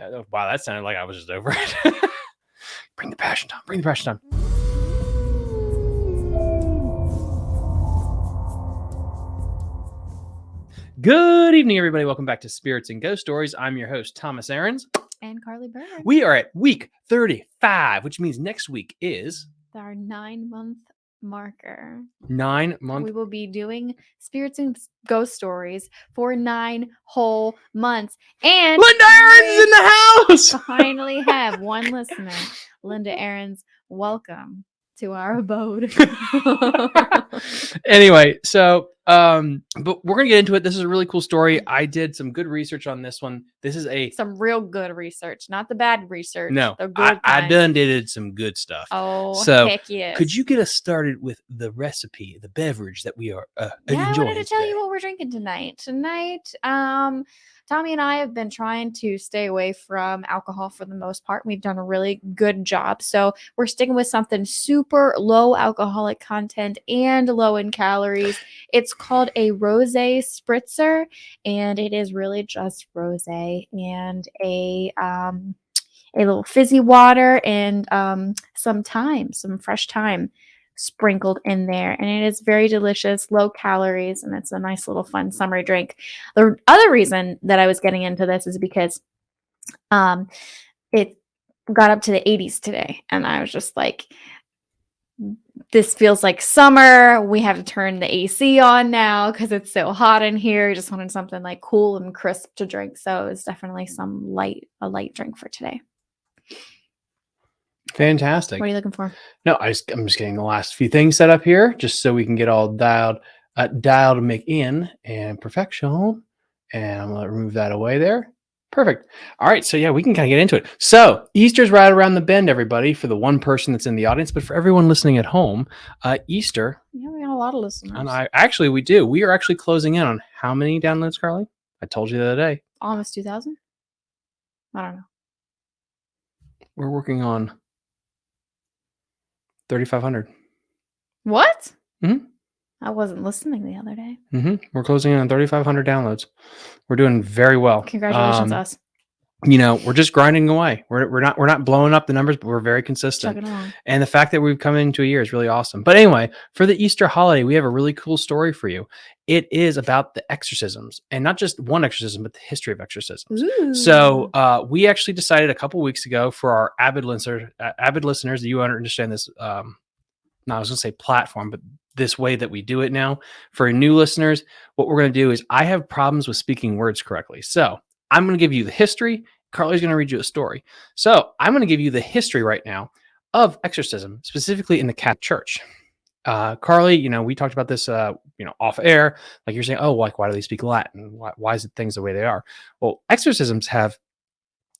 Uh, Wow, that sounded like I was just over it. bring the passion down. Bring the passion down. Good evening, everybody. Welcome back to Spirits and Ghost Stories. I'm your host, Thomas Aarons. and Carly Berg. We are at week 35, which means next week is our nine month marker. nine months. We will be doing spirits and ghost stories for nine whole months. And Linda Aarons in the house. finally have one listener. Linda Aarons, welcome to our abode. anyway, so um, but we're gonna get into it. This is a really cool story. I did some good research on this one. This is a Some real good research, not the bad research. no. the good I, I done did some good stuff. Oh, So, heck yes. Could you get us started with the recipe, the beverage that we are uh, Yeah, I enjoying wanted to tell today? you what we're drinking tonight. Tonight, um, Tommy and I have been trying to stay away from alcohol for the most part. We've done a really good job. So we're sticking with something super low alcoholic content and low in calories. It's called a rose spritzer, and it is really just rose and a um a little fizzy water and um some thyme, some fresh thyme sprinkled in there. And it is very delicious low calories and it's a nice little fun summer drink. The other reason that i was getting into this is because um it got up to the 80s today and i was just like this feels like summer. We have to turn the ac on now because it's so hot in here. Just wanted something like cool and crisp to drink. So it's definitely some light a light drink for today Fantastic. what are you looking for No, I just, I'm just getting the last few things set up here, just so we can get all dialed, uh, dialed to make in and perfection. And I'm gonna remove that away there. Perfect. All right, so yeah, we can kind of get into it. So Easter's right around the bend, everybody. For the one person that's in the audience, but for everyone listening at home, uh, Easter, yeah we got a lot of listeners and I actually we do. We are actually closing in on how many downloads, Carly? I told you the other day. almost 2000 i don't know We're working on 3,500. What? Mhm. I wasn't listening the other day. hmm We're closing in on 3,500 downloads. We're doing very well. Congratulations, Um, us. You know we're just grinding away. We're, we're not we're not blowing up the numbers but we're very consistent. And the fact that we've come into a year is really awesome. But anyway for the easter holiday we have a really cool story for you. It is about the exorcisms and not just one exorcism but the history of exorcisms. So uh, we actually decided a couple weeks ago for our avid listener, uh, avid listeners you understand this. Um, no, I was going to say platform, but this way that we do it now for new listeners, what we're going to do is I have problems with speaking words correctly. So I'm going to give you the history. Carly's going to read you a story. So I'm going to give you the history right now of exorcism, specifically in the Catholic Church. Uh, Carly, you know, we talked about this, uh, you know, off air. Like you're saying, oh, like why do they speak Latin? Why, why is it things the way they are? Well, exorcisms have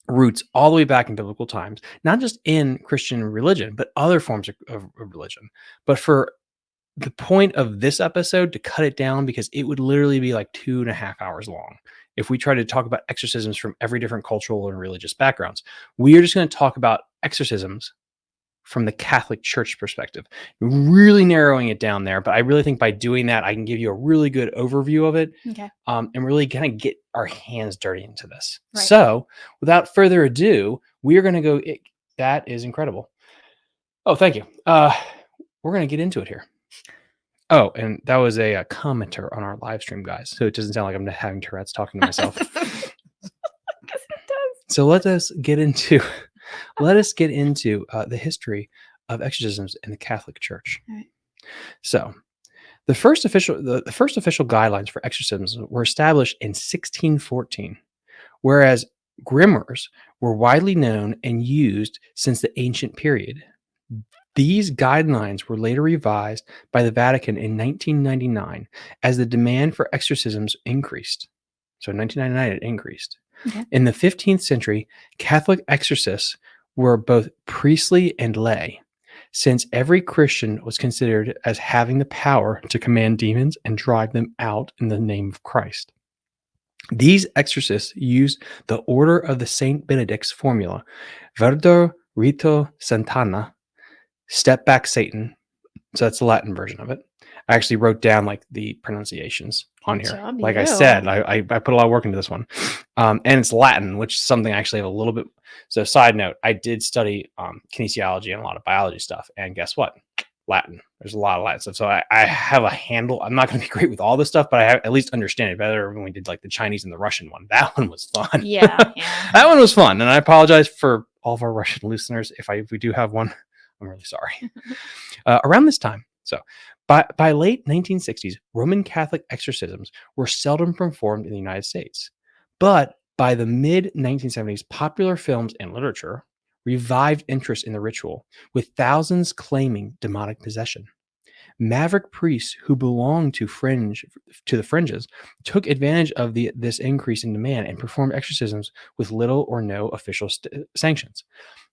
roots all the way back in biblical times, not just in Christian religion, but other forms of, of, of religion. But for the point of this episode to cut it down because it would literally be like two and a half hours long if we try to talk about exorcisms from every different cultural and religious backgrounds. We are just going to talk about exorcisms from the Catholic Church perspective, really narrowing it down there. But I really think by doing that, I can give you a really good overview of it okay. um, and really kind of get our hands dirty into this. Right. So, without further ado, we are going to go. It, that is incredible. Oh, thank you. Uh, we're going to get into it here. Oh, and that was a, uh commenter on our live stream, guys. So it doesn't sound like I'm having Tourette's talking to myself. so let us get into let us get into uh, the history of exorcisms in the Catholic Church. Right. So, the first official the, the first official guidelines for exorcisms were established in 1614, whereas grimoires were widely known and used since the ancient period. These guidelines were later revised by the Vatican in 1999 as the demand for exorcisms increased. So in 1999 it increased. Okay. In the 15th century, Catholic exorcists were both priestly and lay, since every Christian was considered as having the power to command demons and drive them out in the name of Christ. These exorcists used the Order of the Saint Benedict's formula, Vade retro Satana, step back Satan. So that's the Latin version of it. I actually wrote down like the pronunciations on here. Job like I said, I, I I put a lot of work into this one, um, and it's Latin, which is something I actually have a little bit. So, side note, I did study um, kinesiology and a lot of biology stuff, and guess what? Latin. There's a lot of Latin stuff, so I, I have a handle. I'm not going to be great with all this stuff, but I have, at least understand it better when we did like the Chinese and the Russian one. That one was fun. Yeah, yeah. that one was fun, and I apologize for all of our Russian listeners if I if we do have one. I'm really sorry. uh, around this time, so by by late 1960s, Roman Catholic exorcisms were seldom performed in the United States, but by the mid 1970s, popular films and literature revived interest in the ritual, with thousands claiming demonic possession. Maverick priests who belonged to fringe to the fringes took advantage of the this increase in demand and performed exorcisms with little or no official sanctions.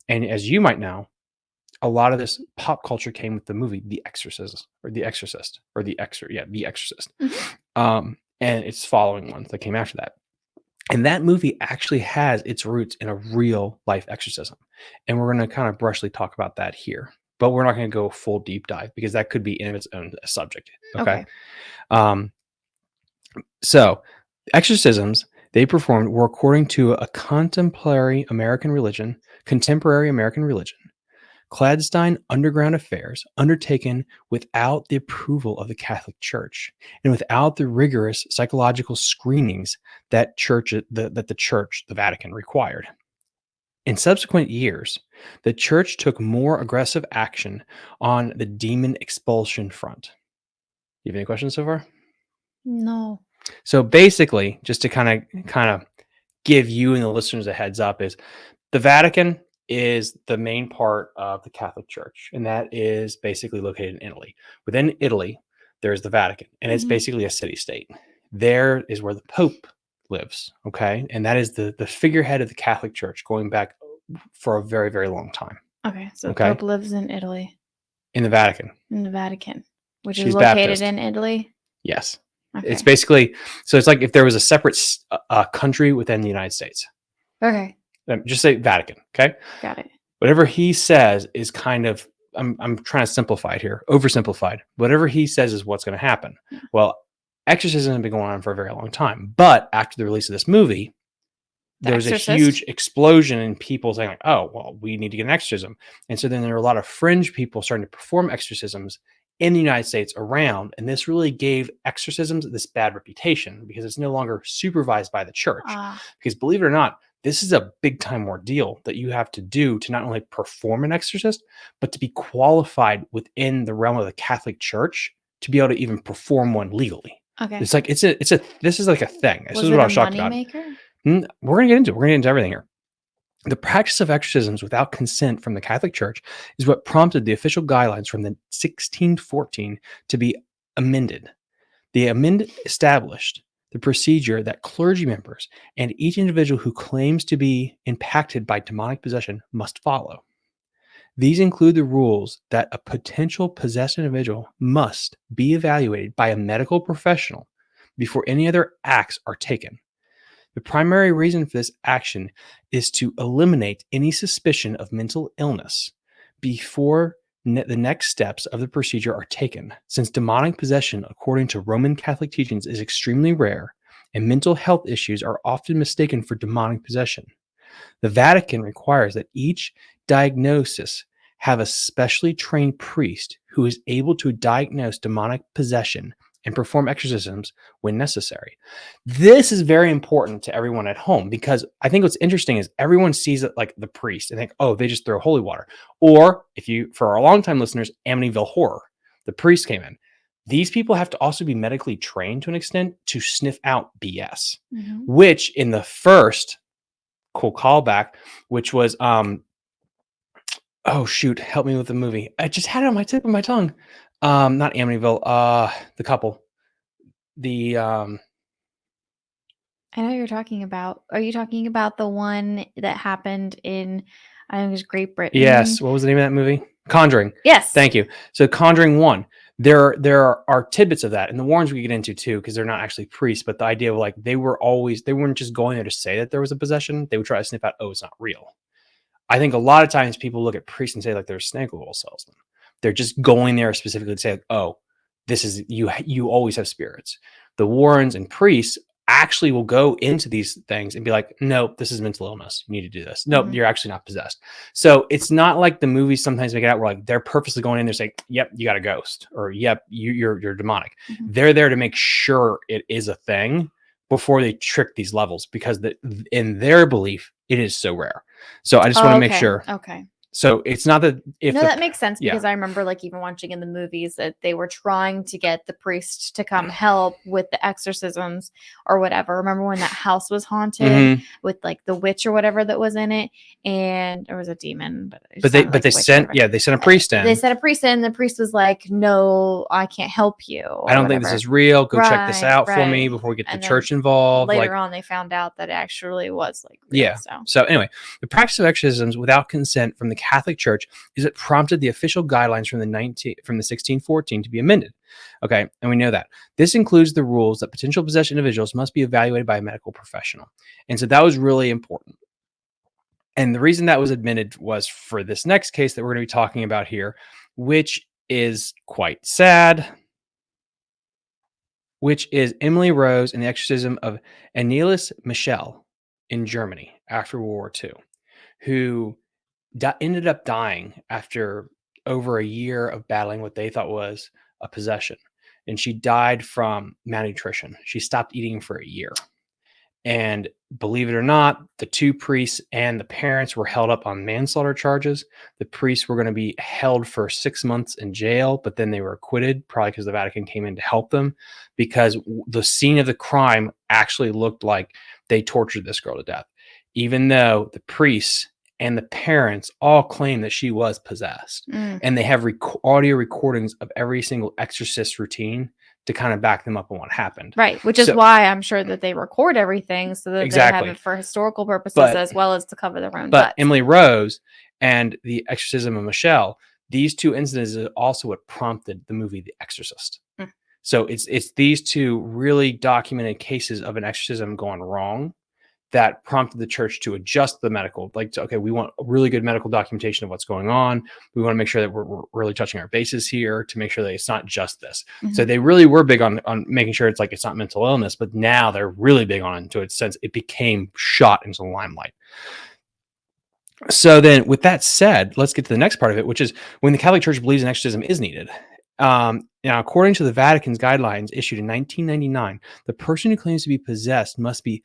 And as you might know, a lot of this pop culture came with the movie The Exorcist or The Exorcist or The Exor yeah, The Exorcist. Um and its following ones that came after that. And that movie actually has its roots in a real life exorcism. And we're going to kind of brushly talk about that here. But we're not going to go full deep dive because that could be in its own subject. Okay. Okay. Um, so, exorcisms they performed were according to a contemporary American religion, contemporary American religion, clandestine underground affairs undertaken without the approval of the Catholic Church and without the rigorous psychological screenings that church the, that the Church, the Vatican, required. In subsequent years, the Church took more aggressive action on the demon expulsion front. You have any questions so far? No. So basically, just to kind of kind of give you and the listeners a heads up is the Vatican is the main part of the Catholic Church, and that is basically located in Italy. Within Italy, there's the Vatican, and it's Mhm. basically a city state. There is where the Pope lives, okay, and that is the the figurehead of the Catholic Church, going back for a very very long time Okay. So Okay. Pope lives in Italy, in the Vatican. in the Vatican, which She's is located Baptist. in Italy. Yes, Okay. it's basically so it's like if there was a separate uh, country within the United States. okay. Um, Just say Vatican, okay. Got it. whatever he says is kind of I'm I'm trying to simplify it here, oversimplified. Whatever he says is what's going to happen. Yeah. Well, exorcism has been going on for a very long time, but after the release of this movie, The there was a huge explosion in people saying like, "Oh, well, we need to get an exorcism," and so then there were a lot of fringe people starting to perform exorcisms in the United States around, and this really gave exorcisms this bad reputation because it's no longer supervised by the church Ah, because believe it or not, this is a big time ordeal that you have to do to not only perform an exorcist, but to be qualified within the realm of the Catholic Church to be able to even perform one legally. okay. It's like it's a it's a this is like a thing. This was is what I was shocked about. moneymaker? Mm, We're gonna get into it. We're gonna get into everything here. The practice of exorcisms without consent from the Catholic Church is what prompted the official guidelines from the 1614 to be amended. The amendment established the procedure that clergy members and each individual who claims to be impacted by demonic possession must follow. These include the rules that a potential possessed individual must be evaluated by a medical professional before any other acts are taken. The primary reason for this action is to eliminate any suspicion of mental illness before ne- the next steps of the procedure are taken, since demonic possession, according to Roman Catholic teachings, is extremely rare and mental health issues are often mistaken for demonic possession. The Vatican requires that each diagnosis have a specially trained priest who is able to diagnose demonic possession and perform exorcisms when necessary. This is very important to everyone at home because I think what's interesting is everyone sees it like the priest and think, oh, they just throw holy water. Or if you, for our longtime listeners, Amityville Horror, the priest came in. These people have to also be medically trained to an extent to sniff out BS, Mhm. which in the first cool callback, which was um oh shoot, help me with the movie. I just had it on my tip of my tongue. Um, not Amityville, uh the couple. The um I know you're talking about. Are you talking about the one that happened in? I think it was Great Britain. yes, what was the name of that movie? Conjuring. Yes. Thank you. So Conjuring one, there there are, are tidbits of that, and the Warrens we get into too, because they're not actually priests, but the idea of like they were always they weren't just going there to say that there was a possession. They would try to sniff out, oh, it's not real. I think a lot of times people look at priests and say like they're snake oil salesmen. They're just going there specifically to say, oh, this is you. You always have spirits. the Warrens and priests actually will go into these things and be like, nope, this is mental illness. You need to do this. Nope, Mhm. you're actually not possessed. So it's not like the movies sometimes make it out where like they're purposely going in there saying, yep, you got a ghost or yep, you, you're you're demonic. Mhm. They're there to make sure it is a thing before they trick these levels because the, in their belief it is so rare. So I just want to make sure. Okay. So it's not that if no, the, that makes sense yeah. because I remember like even watching in the movies that they were trying to get the priest to come help with the exorcisms or whatever. Remember when that house was haunted Mhm. with like the witch or whatever that was in it, and there was a demon, but but they but like they a witch or sent yeah they sent a priest in. They sent a priest in. The priest was like, "No, I can't help you." I don't think this is real. Go check this Right, out for me before we get the And then church involved. Later like on, they found out that it actually was like real, Yeah. So So anyway, the practice of exorcisms without consent from the Catholic Church is it prompted the official guidelines from the 19 from the 1614 to be amended. Okay, and we know that this includes the rules that potential possessed individuals must be evaluated by a medical professional, and so that was really important. And the reason that was admitted was for this next case that we're going to be talking about here, which is quite sad. Which is Emily Rose and the exorcism of Anneliese Michel in Germany after World War II, who di- ended up dying after over a year of battling what they thought was a possession. And she died from malnutrition. She stopped eating for a year. And believe it or not, the two priests and the parents were held up on manslaughter charges. The priests were going to be held for six months in jail, but then they were acquitted, probably because the Vatican came in to help them, because the scene of the crime actually looked like they tortured this girl to death, even though the priests and the parents all claim that she was possessed. Mm. And they have rec- audio recordings of every single exorcist routine to kind of back them up on what happened. Right, which is So- why I'm sure that they record everything so that they have it for historical purposes But- as well as to cover their own But butts. Emily Rose and the exorcism of Michelle, these two incidents is also what prompted the movie The Exorcist. Mm. So it's it's these two really documented cases of an exorcism gone wrong that prompted the church to adjust the medical like to, okay we want a really good medical documentation of what's going on. We want to make sure that we're, we're really touching our bases here to make sure that it's not just this. So Mhm. they really were big on on making sure it's like it's not mental illness but now they're really big on it to its sense. It became shot into the limelight. So then with that said let's get to the next part of it which is when the catholic church believes an exorcism is needed. Um, now according to the vatican's guidelines issued in 1999 the person who claims to be possessed must be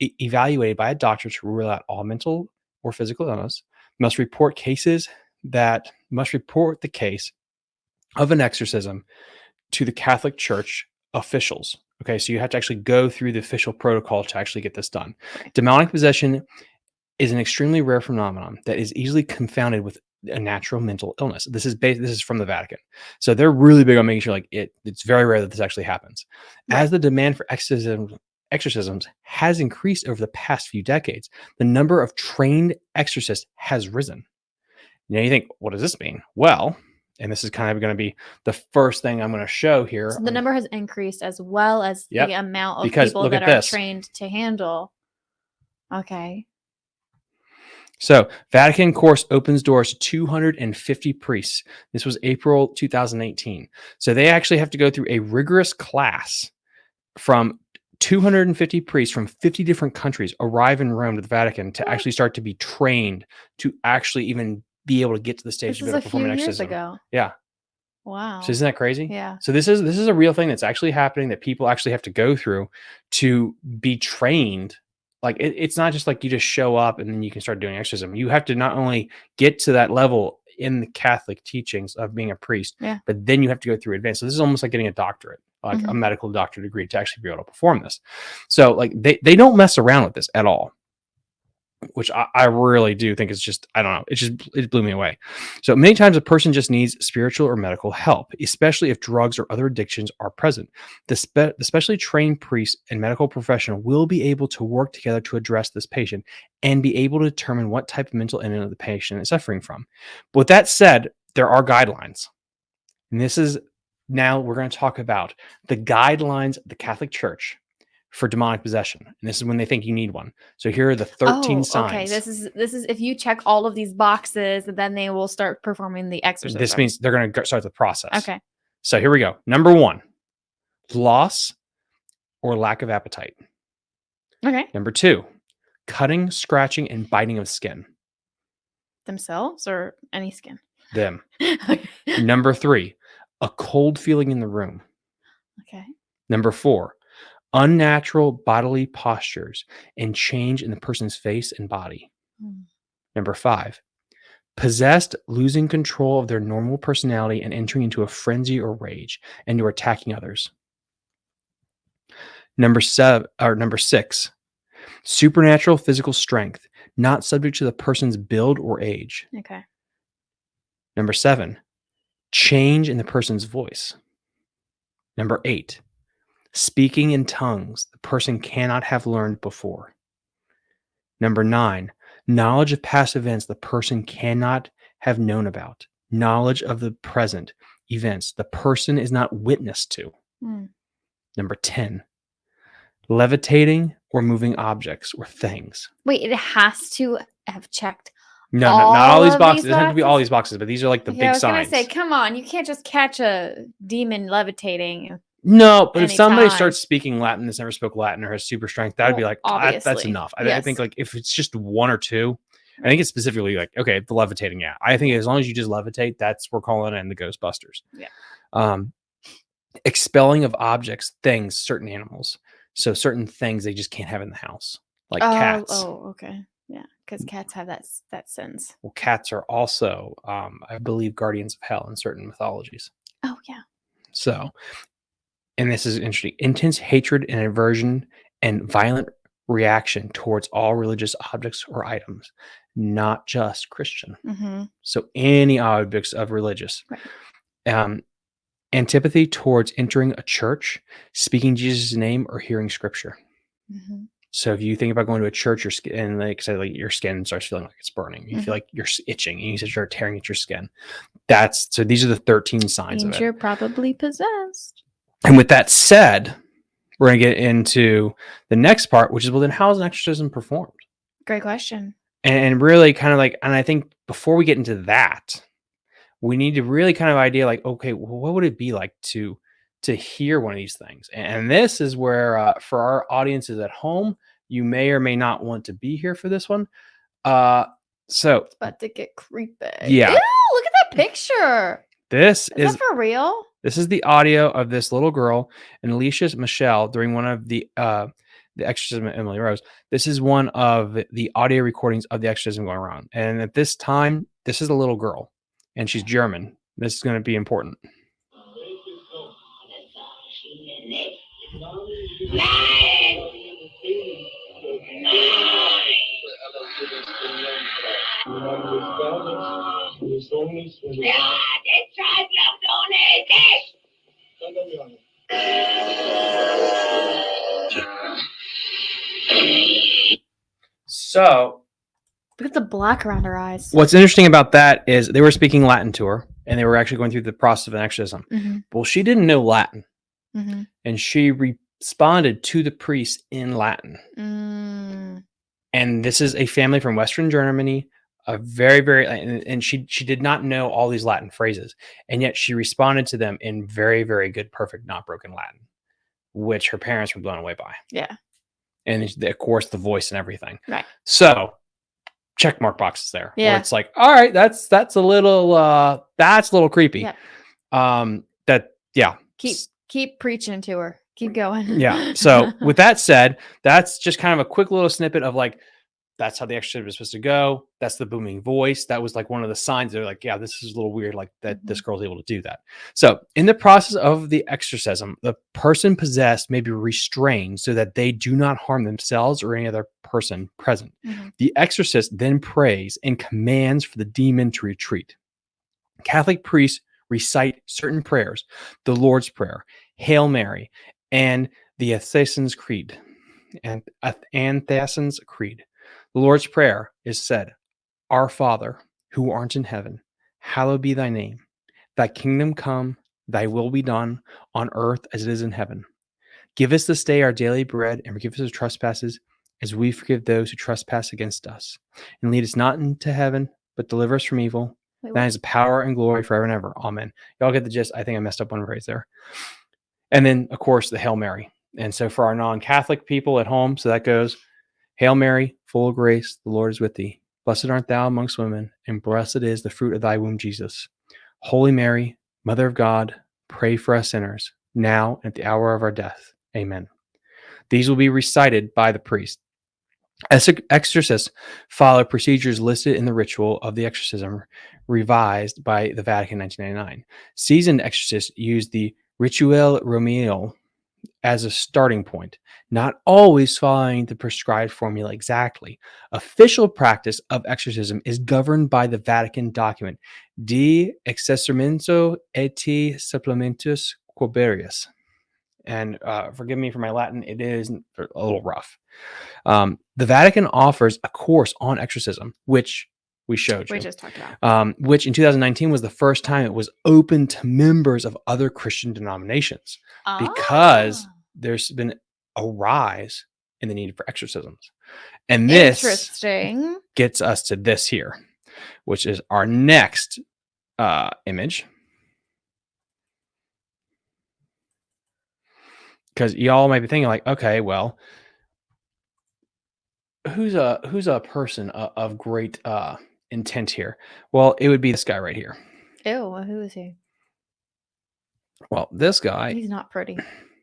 e- evaluated by a doctor to rule out all mental or physical illness must report cases that must report the case of an exorcism to the catholic church officials okay so you have to actually go through the official protocol to actually get this done demonic possession is an extremely rare phenomenon that is easily confounded with a natural mental illness. This is based, this is from the Vatican. So they're really big on making sure like it it's very rare that this actually happens. As the demand for exorcism exorcisms has increased over the past few decades, the number of trained exorcists has risen. Now you think, what does this mean? Well, and this is kind of going to be the first thing I'm going to show here. So the number has increased as well as Yep, the amount of because people that at are this. trained to handle. Okay. So, Vatican course opens doors to 250 priests. This was April 2018. So, they actually have to go through a rigorous class from 250 priests from 50 different countries arrive in Rome to the Vatican to actually start to be trained to actually even be able to get to the stage This of is being able to perform an years exorcism. ago. Yeah. Wow. So isn't that crazy? yeah. So this is this is a real thing that's actually happening that people actually have to go through to be trained. Like it, it's not just like you just show up and then you can start doing exorcism. You have to not only get to that level in the Catholic teachings of being a priest, Yeah. but then you have to go through advanced. So this is almost like getting a doctorate, like a Mhm. medical doctor degree to actually be able to perform this. So like they they don't mess around with this at all. Which I, I really do think is just I don't know it just it blew me away. So many times a person just needs spiritual or medical help, especially if drugs or other addictions are present. The, spe- the specially trained priest and medical professional will be able to work together to address this patient and be able to determine what type of mental illness the patient is suffering from. But with that said, there are guidelines. And this is now we're going to talk about the guidelines of the Catholic Church for demonic possession. And this is when they think you need one. So here are the 13 oh, signs. Okay, this is this is if you check all of these boxes, then they will start performing the exorcism. this means they're going to start the process. okay. So here we go. Number one, loss or lack of appetite. Okay. Number two, cutting, scratching, and biting of skin. Themselves or any skin. Them. okay. Number three, a cold feeling in the room. Okay. Number four, unnatural bodily postures and change in the person's face and body. Hmm. Number five, possessed, losing control of their normal personality and entering into a frenzy or rage and or attacking others. Number seven or number six, supernatural physical strength, not subject to the person's build or age. Okay. Number seven, change in the person's voice. Number eight, speaking in tongues the person cannot have learned before. Number nine, knowledge of past events the person cannot have known about, knowledge of the present events the person is not witness to. Hmm. Number 10, levitating or moving objects or things. Wait, it has to have checked. No, no not all All these boxes. these It doesn't have to be all these boxes, but these are like the Okay, big I was signs. gonna say, come on, you can't just catch a demon levitating. No, but if somebody starts speaking Latin that's never spoke Latin or has super strength, that would be like "Ah, that- that's enough. I, I think like if it's just one or two, I think it's specifically like okay, the levitating. Yeah, I think as long as you just levitate, that's we're calling it in the Ghostbusters. Yeah. Um, expelling of objects, things, certain animals. So certain things they just can't have in the house, like oh, cats. oh, okay. Because cats have that that sense. Well, cats are also, um, I believe, guardians of hell in certain mythologies. Oh yeah. So, and this is interesting intense hatred and aversion and violent reaction towards all religious objects or items, not just Christian. Mm-hmm. So, any objects of religious. Right. Um, antipathy towards entering a church, speaking Jesus' name, or hearing scripture. Mm-hmm. So if you think about going to a church, your skin, and like I said, like your skin starts feeling like it's burning. You Mhm. feel like you're itching, and you start tearing at your skin. That's so. These are the thirteen signs of it. you're probably possessed. And with that said, we're going to get into the next part, which is well, then how is an exorcism performed? Great question. And really kind of like, and I think before we get into that, we need to really kind of idea like, okay, well, what would it be like to to hear one of these things? And this is where uh, for our audiences at home, you may or may not want to be here for this one. Uh, so It's about to get creepy. Yeah. Ew, look at that picture. this Is, is that for real? This is the audio of this little girl and Alicia Michelle during one of the uh the exorcism of Emily Rose. This is one of the audio recordings of the exorcism going around. And at this time, this is a little girl and she's German. This is going to be important. So, Look at the black around her eyes. what's interesting about that is they were speaking Latin to her and they were actually going through the process of an exorcism. Mm-hmm. Well, she didn't know Latin Mm-hmm. and she responded to the priest in Latin. Mm. and this is a family from Western Germany, a very, very, and, and she she did not know all these Latin phrases, and yet she responded to them in very, very good, perfect, not broken Latin, which her parents were blown away by, Yeah. and of course the voice and everything. Right. So, check mark boxes there. where Yeah. it's like, all right, that's that's a little uh that's a little creepy. Yep. Um, that yeah, Keep keep preaching to her. Keep going. yeah. So with that said, that's just kind of a quick little snippet of like that's how the exorcism is supposed to go. That's the booming voice. That was like one of the signs. They're like, yeah, this is a little weird. Like that this girl's able to do that. So in the process of the exorcism, the person possessed may be restrained so that they do not harm themselves or any other person present. Mhm. The exorcist then prays and commands for the demon to retreat. Catholic priests recite certain prayers, the Lord's Prayer, Hail Mary, and the Athasans Creed. And uh, Ath- Creed. The Lord's Prayer is said, Our Father, who art in heaven, hallowed be thy name. Thy kingdom come, thy will be done on earth as it is in heaven. Give us this day our daily bread and forgive us our trespasses as we forgive those who trespass against us. And lead us not into heaven, but deliver us from evil. Wait, That is power and glory forever and ever. Amen. Y'all get the gist. I think I messed up one phrase there. And then, of course, the Hail Mary. And so for our non-Catholic people at home, so that goes, Hail Mary, full of grace, the Lord is with thee. Blessed art thou amongst women, and blessed is the fruit of thy womb, Jesus. Holy Mary, Mother of God, pray for us sinners, now and at the hour of our death. Amen. These will be recited by the priest. Exorcists follow procedures listed in the ritual of the exorcism, revised by the Vatican in 1999. Seasoned exorcists use the Rituale Romagnole as a starting point, not always following the prescribed formula exactly. Official practice of exorcism is governed by the Vatican document De Exorcimento et Supplementus Quiberius. And uh, forgive me for my Latin, it is a little rough. Um, the Vatican offers a course on exorcism, which we showed you. We just talked about. um, which in 2019 was the first time it was open to members of other Christian denominations because Ah, there's been a rise in the need for exorcisms. And this interesting. gets us to this here, which is our next uh, image. Because y'all might be thinking, like, okay, well, who's a who's a person of, of great uh, intent here? Well, it would be this guy right here. Ew, who is he? Well, this guy, He's not pretty.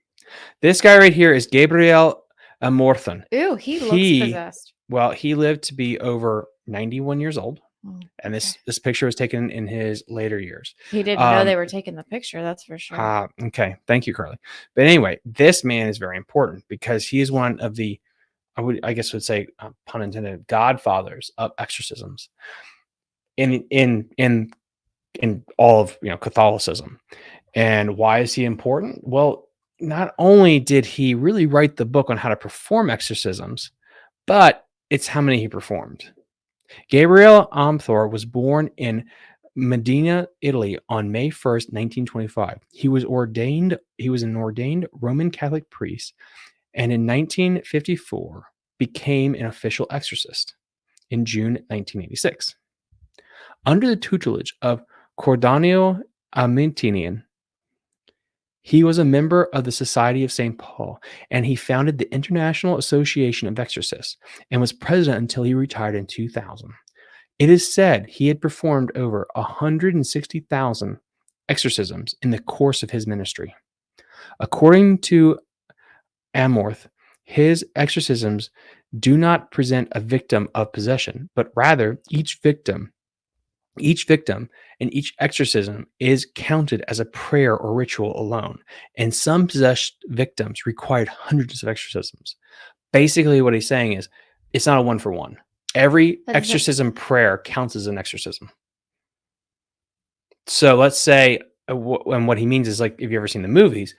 this guy right here is Gabriel Amorth. Ew, he looks He- possessed. Well, he lived to be over 91 years old, Oh, and this okay. this picture was taken in his later years. He didn't know they um, were taking the picture. That's for sure. Ah, okay. Thank you, Carly. But anyway, this man is very important because he is one of the, I would, I guess, would say, uh, pun intended, godfathers of exorcisms, in in in in all of you know Catholicism. And why is he important? Well, not only did he really write the book on how to perform exorcisms, but it's how many he performed. Gabriel Amorth was born in Modena, Italy on May 1st, 1925. He was ordained, he was an ordained Roman Catholic priest, and in 1954 became an official exorcist in June 1986. Under the tutelage of Cordanio Amintinian, he was a member of the Society of St. Paul, and he founded the International Association of Exorcists and was president until he retired in 2000. It is said he had performed over 160,000 exorcisms in the course of his ministry. According to Amorth, his exorcisms do not present a victim of possession, but rather each victim, each victim and each exorcism is counted as a prayer or ritual alone. And some possessed victims required hundreds of exorcisms. Basically, what he's saying is it's not a one for one. Every But exorcism prayer counts as an exorcism. So let's say, uh, and what he means is like, if you've ever seen the movies,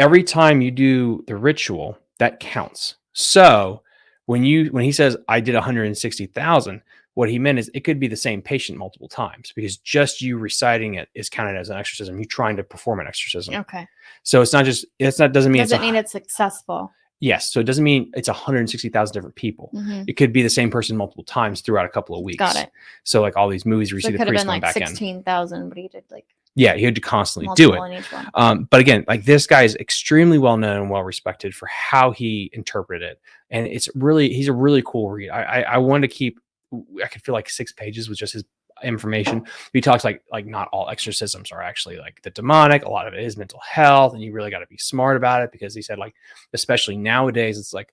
every time you do the ritual, that counts. So when you when he says I did 160,000, what he meant is it could be the same patient multiple times because just you reciting it is counted as an exorcism. You trying to perform an exorcism. okay. So it's not just it's not doesn't mean Does it's mean it's successful? yes. So it doesn't mean it's 160,000 different people. Mhm. It could be the same person multiple times throughout a couple of weeks. Got it. So like all these movies where you So see it the could have priest been like back in. sixteen thousand, but he did like Yeah, he had to constantly do it. in each one. Um, but again, like this guy is extremely well known and well respected for how he interpreted it, and it's really he's a really cool read. I I, I wanted to keep I could feel like six pages with just his information. He talks like like not all exorcisms are actually like the demonic. A lot of it is mental health, and you really got to be smart about it because he said like especially nowadays it's like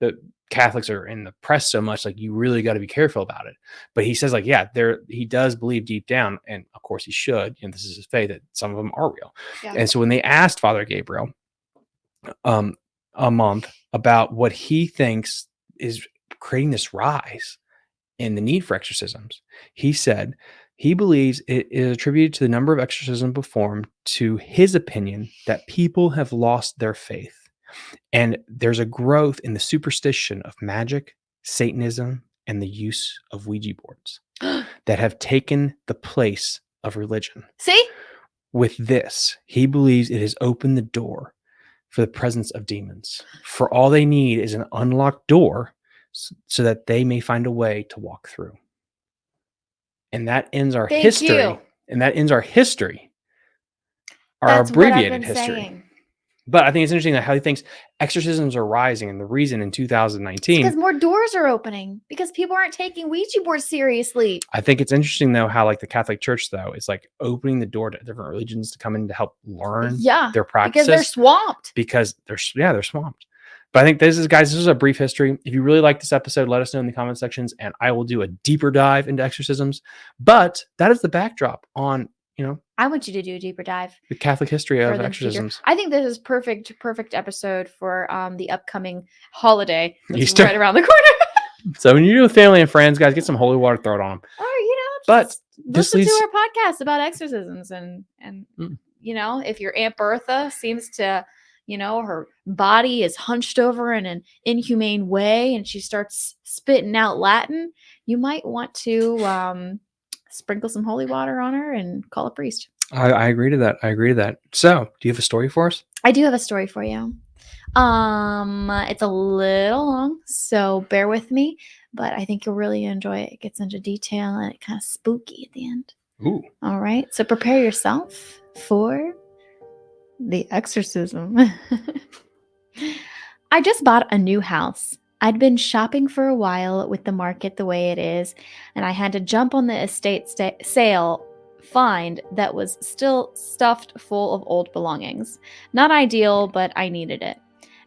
the Catholics are in the press so much, like you really got to be careful about it. But he says, like, yeah, there he does believe deep down, and of course he should, and this is his faith that some of them are real. Yeah. And so when they asked Father Gabriel, um, a month about what he thinks is creating this rise in the need for exorcisms, he said he believes it is attributed to the number of exorcisms performed to his opinion that people have lost their faith. And there's a growth in the superstition of magic, Satanism, and the use of Ouija boards that have taken the place of religion. See? With this, he believes it has opened the door for the presence of demons. For all they need is an unlocked door so that they may find a way to walk through. And that ends our Thank history. you. And that ends our history. Our That's abbreviated history. saying. But I think it's interesting that how he thinks exorcisms are rising, and the reason in 2019. Because more doors are opening because people aren't taking Ouija boards seriously. I think it's interesting though how like the Catholic Church though is like opening the door to different religions to come in to help learn Yeah, their because practices they're swamped. because they're yeah they're swamped. But I think this is guys, this is a brief history. If you really like this episode, let us know in the comment sections, and I will do a deeper dive into exorcisms. But that is the backdrop on you know I want you to do a deeper dive. the Catholic history of exorcisms. I think this is perfect, perfect episode for um the upcoming holiday. that's Easter. right around the corner. So when you do with family and friends, guys, get some holy water, throw it on them. or you know, But listen leads- to our podcast about exorcisms and and Mm. you know if your aunt Bertha seems to you know her body is hunched over in an inhumane way and she starts spitting out Latin, you might want to um sprinkle some holy water on her and call a priest. I, I agree to that. I agree to that. So, do you have a story for us? I do have a story for you. Um, it's a little long, so bear with me, but I think you'll really enjoy it. It gets into detail and it kind of spooky at the end. Ooh, All right, so prepare yourself for the exorcism. I just bought a new house. I'd been shopping for a while with the market the way it is, and I had to jump on the estate sta- sale find that was still stuffed full of old belongings. Not ideal, but I needed it.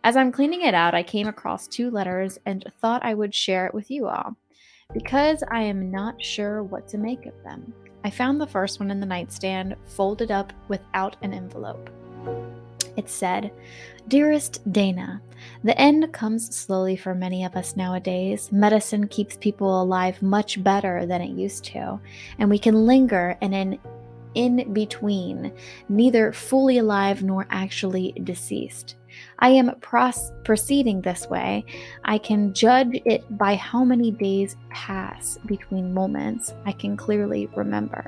As I'm cleaning it out, I came across two letters and thought I would share it with you all because I am not sure what to make of them. I found the first one in the nightstand, folded up without an envelope. It said, Dearest Dana, the end comes slowly for many of us nowadays. Medicine keeps people alive much better than it used to, and we can linger in an in between, neither fully alive nor actually deceased. I am proceeding this way. I can judge it by how many days pass between moments I can clearly remember.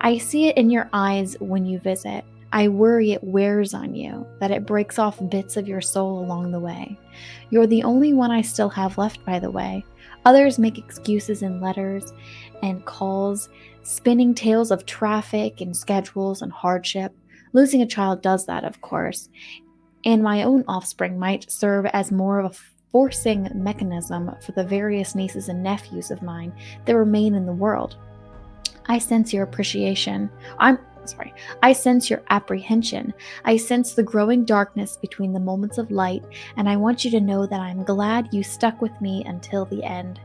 I see it in your eyes when you visit. I worry it wears on you, that it breaks off bits of your soul along the way. You're the only one I still have left, by the way. Others make excuses in letters and calls, spinning tales of traffic and schedules and hardship. Losing a child does that, of course, and my own offspring might serve as more of a forcing mechanism for the various nieces and nephews of mine that remain in the world. I sense your appreciation. I'm sorry. I sense your apprehension. I sense the growing darkness between the moments of light, and I want you to know that I'm glad you stuck with me until the end.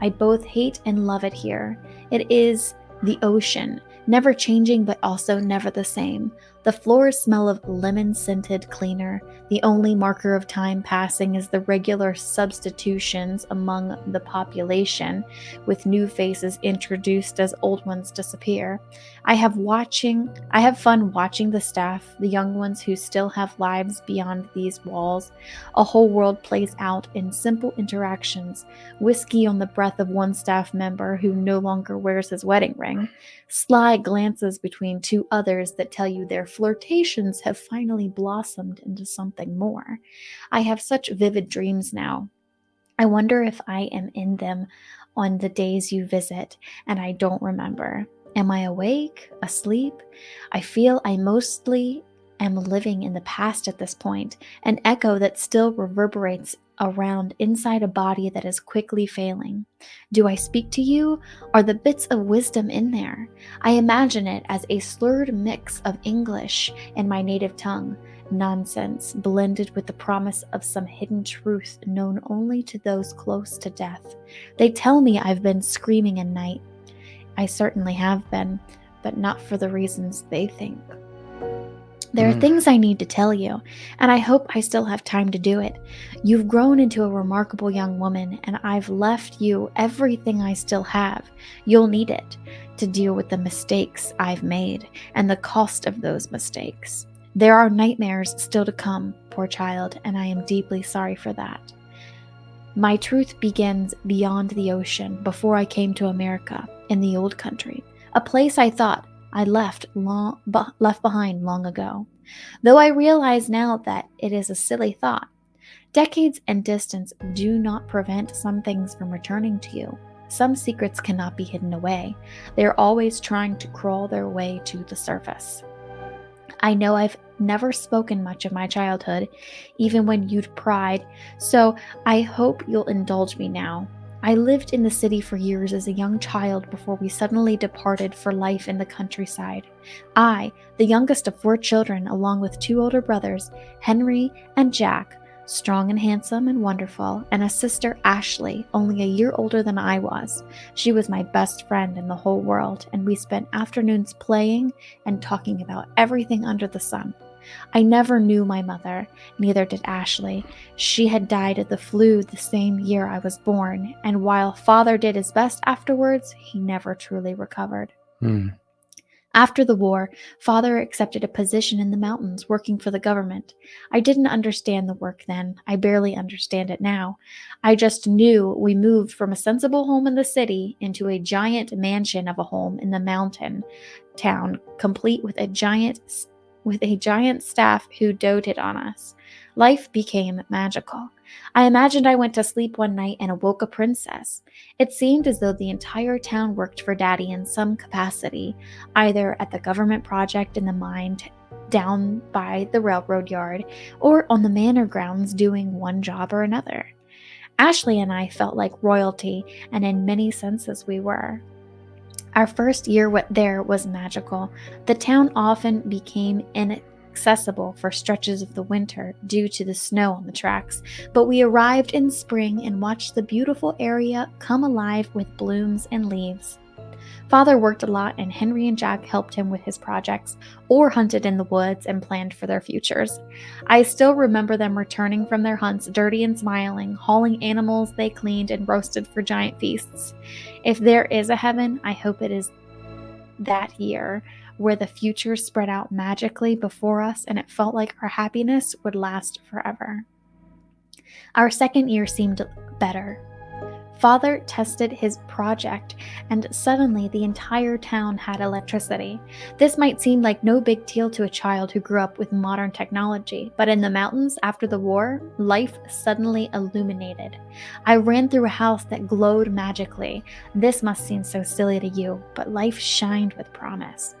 I both hate and love it here. It is the ocean, never changing but also never the same. The floors smell of lemon scented cleaner. The only marker of time passing is the regular substitutions among the population, with new faces introduced as old ones disappear. I have watching I have fun watching the staff, the young ones who still have lives beyond these walls. A whole world plays out in simple interactions. Whiskey on the breath of one staff member who no longer wears his wedding ring. Sly glances between two others that tell you their flirtations have finally blossomed into something more. I have such vivid dreams now. I wonder if I am in them on the days you visit and I don't remember. Am I awake? Asleep? I feel I mostly am living in the past at this point, an echo that still reverberates around inside a body that is quickly failing. Do I speak to you? Are the bits of wisdom in there? I imagine it as a slurred mix of English and my native tongue, nonsense blended with the promise of some hidden truth known only to those close to death. They tell me I've been screaming at night. I certainly have been, but not for the reasons they think. There are Mm. things I need to tell you, and I hope I still have time to do it. You've grown into a remarkable young woman, and I've left you everything I still have. You'll need it to deal with the mistakes I've made and the cost of those mistakes. There are nightmares still to come, poor child, and I am deeply sorry for that. My truth begins beyond the ocean before I came to America, in the old country, a place I thought I left long left behind long ago. Though I realize now that it is a silly thought. Decades and distance do not prevent some things from returning to you. Some secrets cannot be hidden away. They are always trying to crawl their way to the surface. I know I've never spoken much of my childhood, even when you'd pried, so I hope you'll indulge me now. I lived in the city for years as a young child before we suddenly departed for life in the countryside. I, the youngest of four children, along with two older brothers, Henry and Jack, strong and handsome and wonderful, and a sister, Ashley, only a year older than I was. She was my best friend in the whole world, and we spent afternoons playing and talking about everything under the sun. I never knew my mother, neither did Ashley. She had died of the flu the same year I was born, and while father did his best afterwards, he never truly recovered. Hmm. After the war, father accepted a position in the mountains working for the government. I didn't understand the work then. I barely understand it now. I just knew we moved from a sensible home in the city into a giant mansion of a home in the mountain town, complete with a giant with a giant staff who doted on us. Life became magical. I imagined I went to sleep one night and awoke a princess. It seemed as though the entire town worked for Daddy in some capacity, either at the government project in the mine down by the railroad yard or on the manor grounds doing one job or another. Ashley and I felt like royalty, and in many senses we were. Our first year there was magical. The town often became inaccessible for stretches of the winter due to the snow on the tracks, but we arrived in spring and watched the beautiful area come alive with blooms and leaves. Father worked a lot, and Henry and Jack helped him with his projects or hunted in the woods and planned for their futures. I still remember them returning from their hunts dirty and smiling, hauling animals they cleaned and roasted for giant feasts. If there is a heaven, I hope it is that year where the future spread out magically before us and it felt like our happiness would last forever. Our second year seemed better. Father tested his project, and suddenly the entire town had electricity. This might seem like no big deal to a child who grew up with modern technology, but in the mountains after the war, life suddenly illuminated. I ran through a house that glowed magically. This must seem so silly to you, but life shined with promise.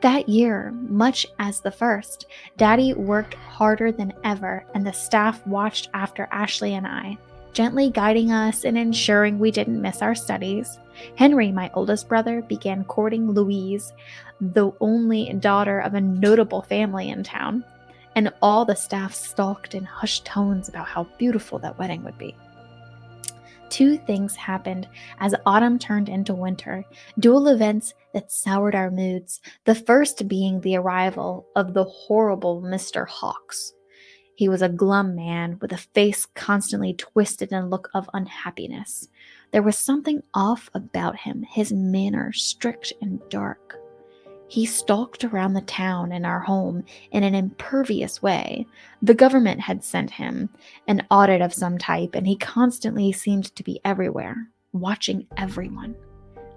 That year, much as the first, Daddy worked harder than ever, and the staff watched after Ashley and I gently guiding us and ensuring we didn't miss our studies. Henry, my oldest brother, began courting Louise, the only daughter of a notable family in town, and all the staff stalked in hushed tones about how beautiful that wedding would be. Two things happened as autumn turned into winter, dual events that soured our moods. The first being the arrival of the horrible Mr. Hawks. He was a glum man with a face constantly twisted in a look of unhappiness. There was something off about him, his manner strict and dark. He stalked around the town and our home in an impervious way. The government had sent him an audit of some type, and he constantly seemed to be everywhere, watching everyone.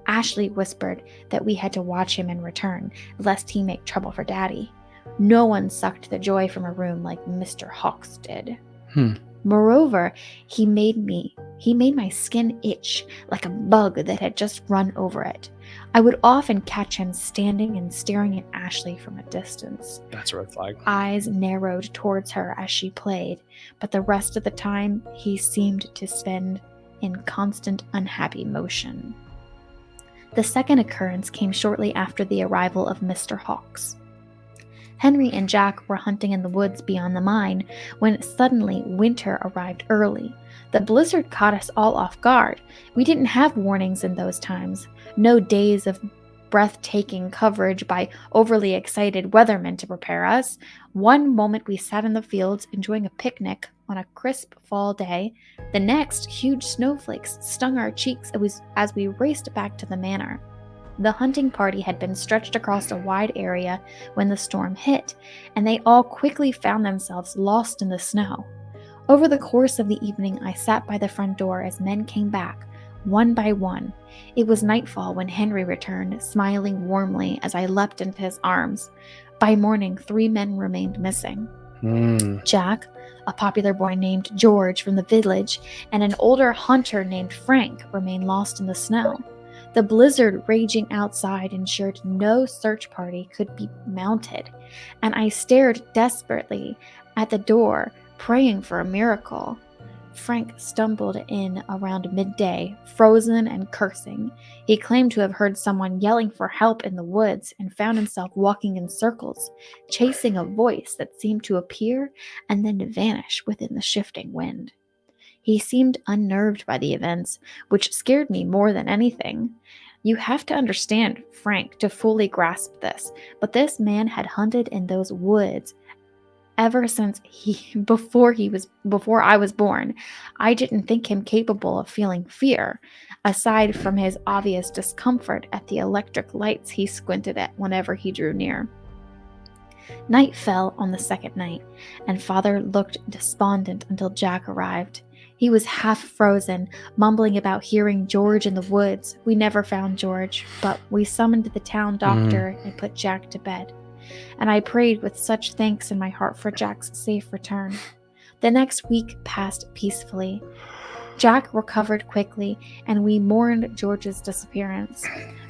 Ashley whispered that we had to watch him in return, lest he make trouble for Daddy. No one sucked the joy from a room like Mr. Hawks did. Hmm. Moreover, he made me, he made my skin itch like a bug that had just run over it. I would often catch him standing and staring at Ashley from a distance. That's a red flag. Eyes narrowed towards her as she played, but the rest of the time he seemed to spend in constant unhappy motion. The second occurrence came shortly after the arrival of Mr. Hawks. Henry and Jack were hunting in the woods beyond the mine when suddenly winter arrived early. The blizzard caught us all off guard. We didn't have warnings in those times, no days of breathtaking coverage by overly excited weathermen to prepare us. One moment we sat in the fields enjoying a picnic on a crisp fall day. The next, huge snowflakes stung our cheeks as we raced back to the manor. The hunting party had been stretched across a wide area when the storm hit, and they all quickly found themselves lost in the snow. Over the course of the evening, I sat by the front door as men came back, one by one. It was nightfall when Henry returned, smiling warmly as I leapt into his arms. By morning, three men remained missing. Hmm. Jack, a popular boy named George from the village, and an older hunter named Frank remained lost in the snow. The blizzard raging outside ensured no search party could be mounted, and I stared desperately at the door, praying for a miracle. Frank stumbled in around midday, frozen and cursing. He claimed to have heard someone yelling for help in the woods and found himself walking in circles, chasing a voice that seemed to appear and then vanish within the shifting wind. He seemed unnerved by the events, which scared me more than anything. You have to understand Frank to fully grasp this, but this man had hunted in those woods ever since he before he was before I was born. I didn't think him capable of feeling fear, aside from his obvious discomfort at the electric lights he squinted at whenever he drew near. Night fell on the second night, and father looked despondent until Jack arrived. He was half frozen, mumbling about hearing George in the woods. We never found George, but we summoned the town mm-hmm. doctor and put Jack to bed and I prayed with such thanks in my heart for Jack's safe return. The next week passed peacefully. Jack recovered quickly, and we mourned George's disappearance.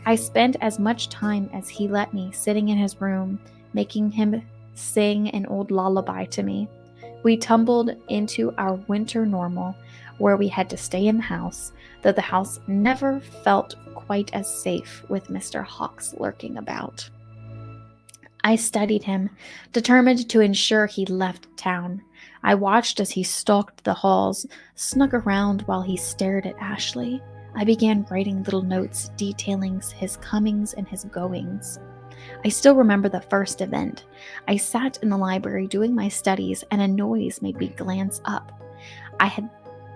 I spent as much time as he let me sitting in his room, making him sing an old lullaby to me. We tumbled into our winter normal, where we had to stay in the house, though the house never felt quite as safe with Mr. Hawks lurking about. I studied him, determined to ensure he left town. I watched as he stalked the halls, snuck around while he stared at Ashley. I began writing little notes detailing his comings and his goings. I still remember the first event. I sat in the library doing my studies and a noise made me glance up. I had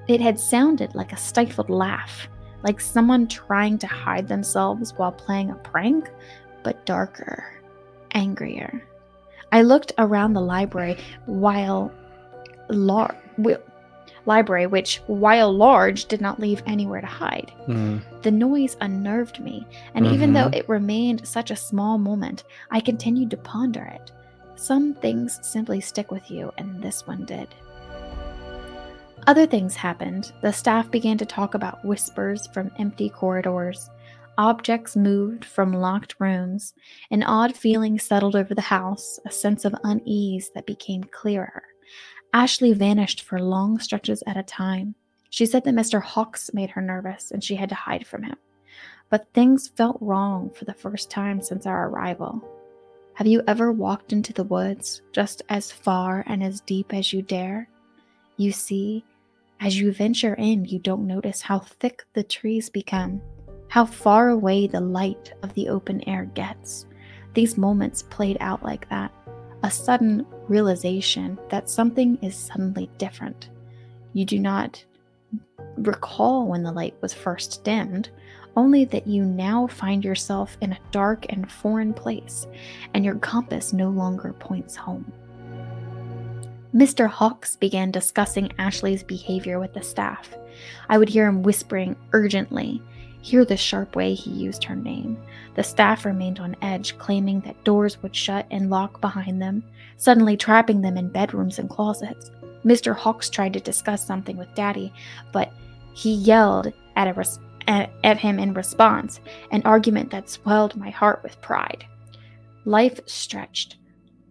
it had sounded like a stifled laugh, like someone trying to hide themselves while playing a prank, but darker angrier. I looked around the library while lar- library, which while large did not leave anywhere to hide. Mm. The noise unnerved me, and even though it remained such a small moment, I continued to ponder it. Some things simply stick with you, and this one did. Other things happened. The staff began to talk about whispers from empty corridors. Objects moved from locked rooms. An odd feeling settled over the house, a sense of unease that became clearer. Ashley vanished for long stretches at a time. She said that Mr. Hawks made her nervous and she had to hide from him. But things felt wrong for the first time since our arrival. Have you ever walked into the woods just as far and as deep as you dare? You see, as you venture in, you don't notice how thick the trees become how far away the light of the open air gets. These moments played out like that a sudden realization that something is suddenly different. You do not recall when the light was first dimmed, only that you now find yourself in a dark and foreign place, and your compass no longer points home. Mr. Hawks began discussing Ashley's behavior with the staff. I would hear him whispering urgently, Hear the sharp way he used her name. The staff remained on edge, claiming that doors would shut and lock behind them, suddenly trapping them in bedrooms and closets. Mr. Hawks tried to discuss something with Daddy, but he yelled at, res- at, at him in response, an argument that swelled my heart with pride. Life stretched.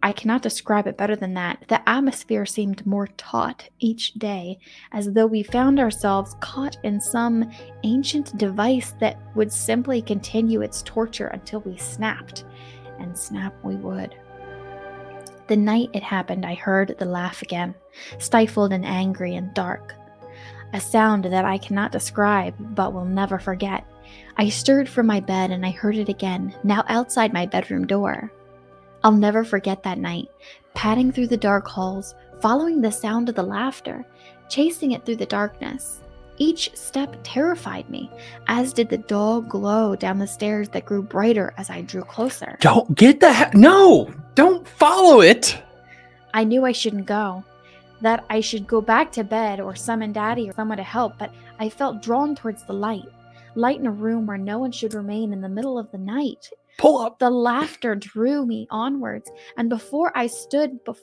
I cannot describe it better than that. The atmosphere seemed more taut each day, as though we found ourselves caught in some ancient device that would simply continue its torture until we snapped. And snap we would. The night it happened, I heard the laugh again, stifled and angry and dark. A sound that I cannot describe but will never forget. I stirred from my bed and I heard it again, now outside my bedroom door. I'll never forget that night, padding through the dark halls, following the sound of the laughter, chasing it through the darkness. Each step terrified me, as did the dull glow down the stairs that grew brighter as I drew closer. Don't get the he- no. Don't follow it. I knew I shouldn't go, that I should go back to bed or summon Daddy or someone to help, but I felt drawn towards the light. Light in a room where no one should remain in the middle of the night. Pull up. The laughter drew me onwards, and before I stood bef-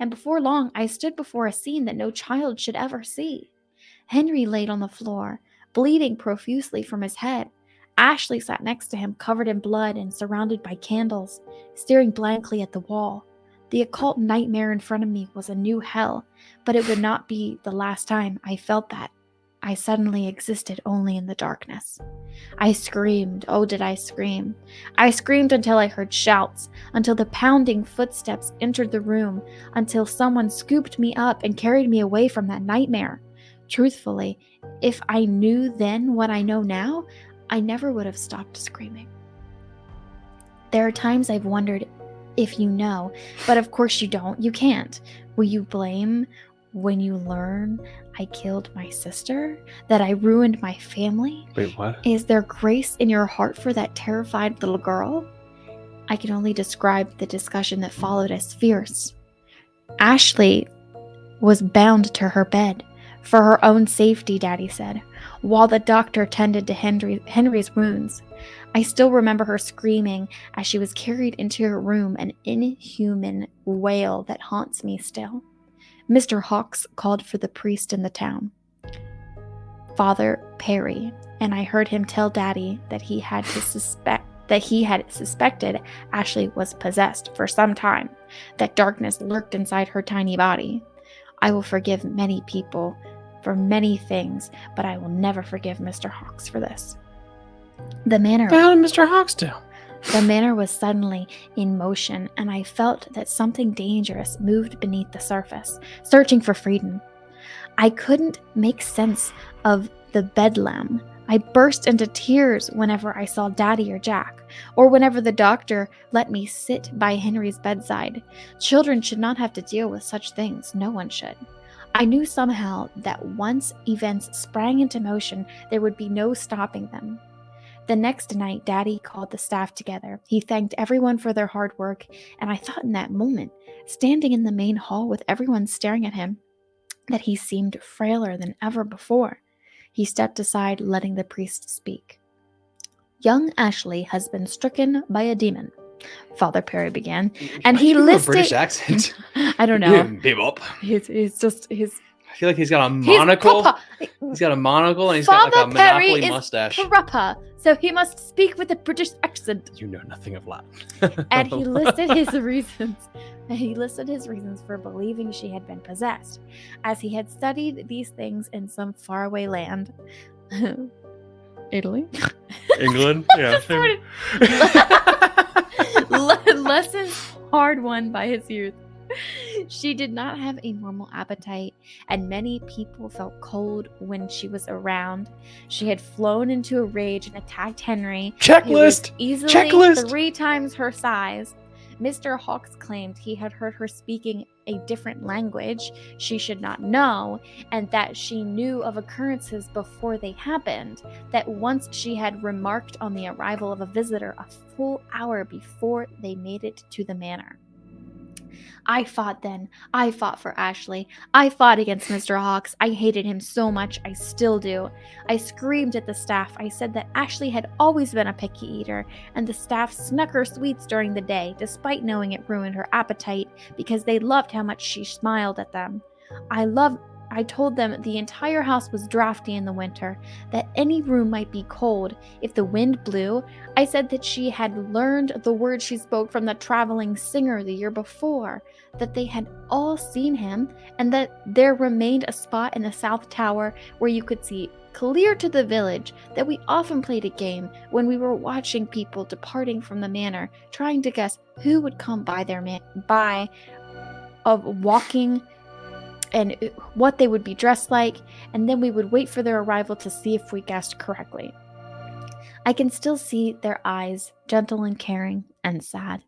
and before long I stood before a scene that no child should ever see. Henry laid on the floor, bleeding profusely from his head. Ashley sat next to him, covered in blood and surrounded by candles, staring blankly at the wall. The occult nightmare in front of me was a new hell, but it would not be the last time I felt that. I suddenly existed only in the darkness. I screamed. Oh, did I scream? I screamed until I heard shouts, until the pounding footsteps entered the room, until someone scooped me up and carried me away from that nightmare. Truthfully, if I knew then what I know now, I never would have stopped screaming. There are times I've wondered if you know, but of course you don't. You can't. Will you blame when you learn I killed my sister? That I ruined my family? Wait, what? Is there grace in your heart for that terrified little girl? I can only describe the discussion that followed as fierce. Ashley was bound to her bed for her own safety, Daddy said, while the doctor tended to Henry, Henry's wounds. I still remember her screaming as she was carried into her room, an inhuman wail that haunts me still. Mr. Hawks called for the priest in the town, Father Perry, and I heard him tell Daddy that he had to suspect that he had suspected Ashley was possessed for some time, that darkness lurked inside her tiny body. I will forgive many people for many things, but I will never forgive Mr. Hawks for this. The manner the did Mr. Hawks do? The manor was suddenly in motion, and I felt that something dangerous moved beneath the surface, searching for freedom. I couldn't make sense of the bedlam. I burst into tears whenever I saw Daddy or Jack, or whenever the doctor let me sit by Henry's bedside. Children should not have to deal with such things, no one should. I knew somehow that once events sprang into motion, there would be no stopping them. The next night, Daddy called the staff together. He thanked everyone for their hard work, and I thought in that moment, standing in the main hall with everyone staring at him, that he seemed frailer than ever before. He stepped aside, letting the priest speak. Young Ashley has been stricken by a demon, Father Perry began. And he do you have a listed- British accent. I don't know. Bebop. He's, he's just he's I feel like he's got a he's monocle. proper. He's got a monocle and he's got Father like a Perry monopoly is mustache. proper, so he must speak with a British accent. You know nothing of Latin. and he listed his reasons. And he listed his reasons for believing she had been possessed, as he had studied these things in some faraway land. Italy. England. Yeah. Lessons hard won by his youth. She did not have a normal appetite, and many people felt cold when she was around. She had flown into a rage and attacked Henry, Checklist. easily Checklist. three times her size. Mr. Hawks claimed he had heard her speaking a different language she should not know, and that she knew of occurrences before they happened. That once she had remarked on the arrival of a visitor a full hour before they made it to the manor. I fought then. I fought for Ashley. I fought against Mr. Hawks. I hated him so much. I still do. I screamed at the staff. I said that Ashley had always been a picky eater, and the staff snuck her sweets during the day, despite knowing it ruined her appetite, because they loved how much she smiled at them. I loved. I told them the entire house was drafty in the winter, that any room might be cold if the wind blew. I said that she had learned the words she spoke from the traveling singer the year before, that they had all seen him, and that there remained a spot in the South Tower where you could see clear to the village that we often played a game when we were watching people departing from the manor, trying to guess who would come by their man by of walking and what they would be dressed like, and then we would wait for their arrival to see if we guessed correctly. I can still see their eyes, gentle and caring and sad.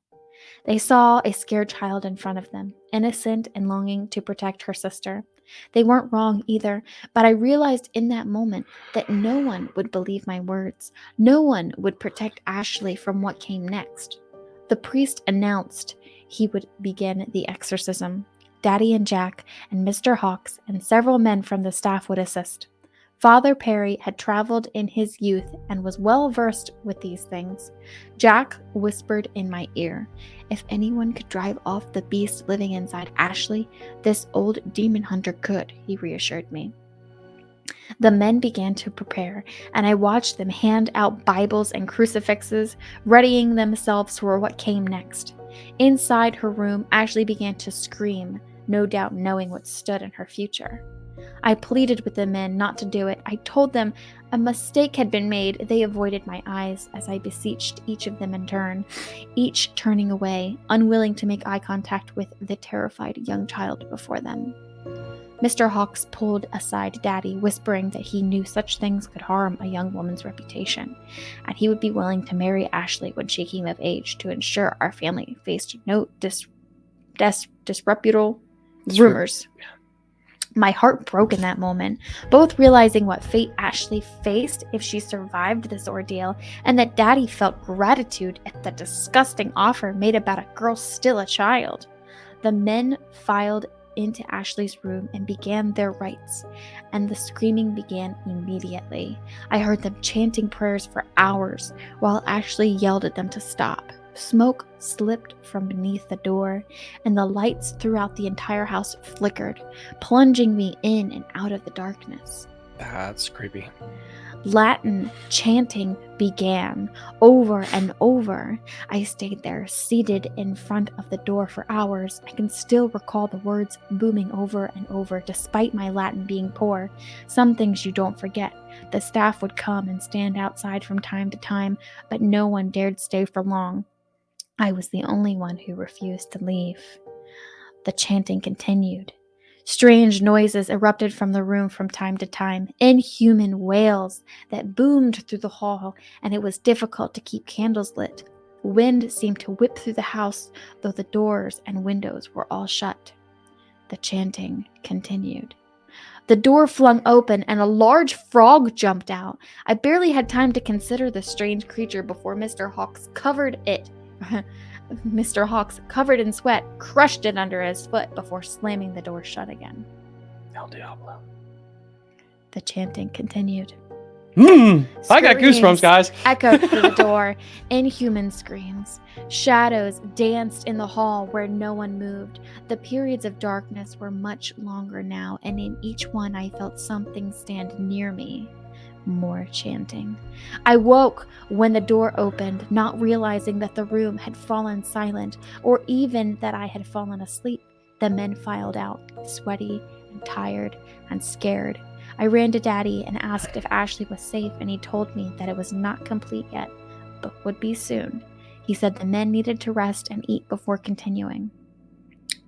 They saw a scared child in front of them, innocent and longing to protect her sister. They weren't wrong either, but I realized in that moment that no one would believe my words. No one would protect Ashley from what came next. The priest announced he would begin the exorcism. Daddy and Jack and Mr. Hawks and several men from the staff would assist. Father Perry had traveled in his youth and was well versed with these things. Jack whispered in my ear, If anyone could drive off the beast living inside Ashley, this old demon hunter could, he reassured me. The men began to prepare, and I watched them hand out Bibles and crucifixes, readying themselves for what came next. Inside her room, Ashley began to scream, no doubt knowing what stood in her future. I pleaded with the men not to do it. I told them a mistake had been made. They avoided my eyes as I beseeched each of them in turn, each turning away, unwilling to make eye contact with the terrified young child before them. Mr. Hawks pulled aside Daddy, whispering that he knew such things could harm a young woman's reputation, and he would be willing to marry Ashley when she came of age to ensure our family faced no dis- dis- disreputable Rumors. My heart broke in that moment, both realizing what fate Ashley faced if she survived this ordeal, and that Daddy felt gratitude at the disgusting offer made about a girl still a child. The men filed into Ashley's room and began their rites, and the screaming began immediately. I heard them chanting prayers for hours while Ashley yelled at them to stop. Smoke slipped from beneath the door, and the lights throughout the entire house flickered, plunging me in and out of the darkness. That's creepy. Latin chanting began over and over. I stayed there, seated in front of the door for hours. I can still recall the words booming over and over, despite my Latin being poor. Some things you don't forget. The staff would come and stand outside from time to time, but no one dared stay for long. I was the only one who refused to leave. The chanting continued. Strange noises erupted from the room from time to time, inhuman wails that boomed through the hall, and it was difficult to keep candles lit. Wind seemed to whip through the house, though the doors and windows were all shut. The chanting continued. The door flung open and a large frog jumped out. I barely had time to consider the strange creature before Mr. Hawks covered it. Mr. Hawks, covered in sweat, crushed it under his foot before slamming the door shut again. El Diablo. The chanting continued. Mm, I got goosebumps, guys. echoed through the door. Inhuman screams. Shadows danced in the hall where no one moved. The periods of darkness were much longer now, and in each one I felt something stand near me. More chanting. I woke when the door opened, not realizing that the room had fallen silent or even that I had fallen asleep. The men filed out, sweaty and tired and scared. I ran to Daddy and asked if Ashley was safe, and he told me that it was not complete yet, but would be soon. He said the men needed to rest and eat before continuing.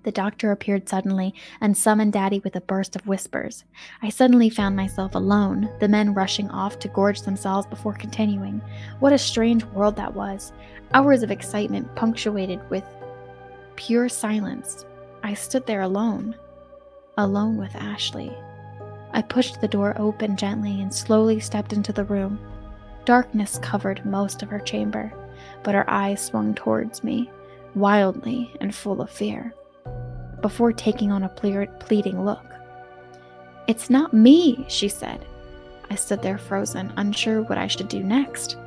The doctor appeared suddenly and summoned Daddy with a burst of whispers. I suddenly found myself alone, the men rushing off to gorge themselves before continuing. What a strange world that was. Hours of excitement punctuated with pure silence. I stood there alone, alone with Ashley. I pushed the door open gently and slowly stepped into the room. Darkness covered most of her chamber, but her eyes swung towards me, wildly and full of fear, before taking on a ple- pleading look. It's not me, she said. I stood there frozen, unsure what I should do next.